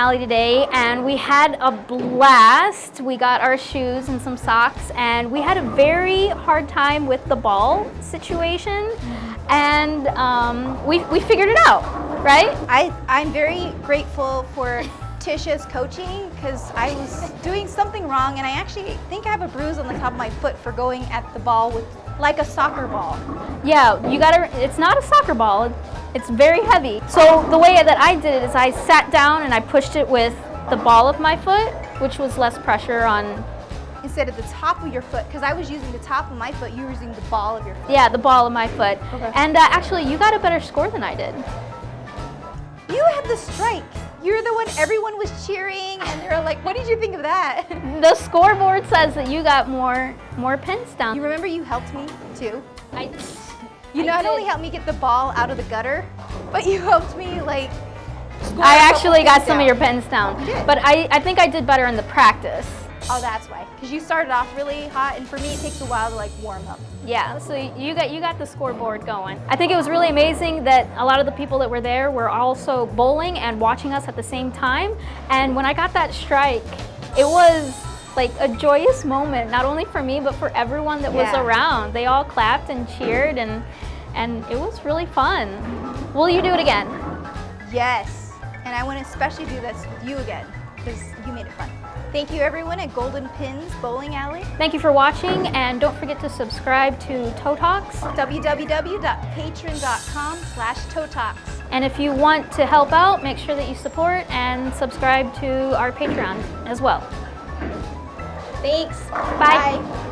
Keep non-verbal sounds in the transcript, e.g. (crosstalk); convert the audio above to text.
alley today and we had a blast. We got our shoes and some socks and we had a very hard time with the ball situation and um, we, we figured it out, right? I, I'm very grateful for Tisha's coaching because I was doing something wrong and I actually think I have a bruise on the top of my foot for going at the ball with like a soccer ball. Yeah, you gotta, it's not a soccer ball, it's very heavy. So the way that I did it is I sat down and I pushed it with the ball of my foot, which was less pressure on, Instead of the top of your foot, because I was using the top of my foot, you were using the ball of your foot. yeah, the ball of my foot. Okay. And uh, actually, you got a better score than I did. You had the strike. You're the one everyone was cheering and they were like, what did you think of that? (laughs) The scoreboard says that you got more, more pins down. You remember you helped me too? I, You I not did. only helped me get the ball out of the gutter, but you helped me like score I actually got some of your pins down. You did. But I, I think I did better in the practice. Oh, that's why. Because you started off really hot, and for me, it takes a while to like warm up. Yeah, so you got you got the scoreboard going. I think it was really amazing that a lot of the people that were there were also bowling and watching us at the same time. And when I got that strike, it was like a joyous moment, not only for me but for everyone that was around. They all clapped and cheered and and it was really fun. Will you do it again? Yes, and I want to especially do this with you again because you made it fun. Thank you, everyone at Golden Pins Bowling Alley. Thank you for watching and don't forget to subscribe to Toe Talks. www.patreon.com slash Totox. And if you want to help out, make sure that you support and subscribe to our Patreon as well. Thanks. Bye. Bye.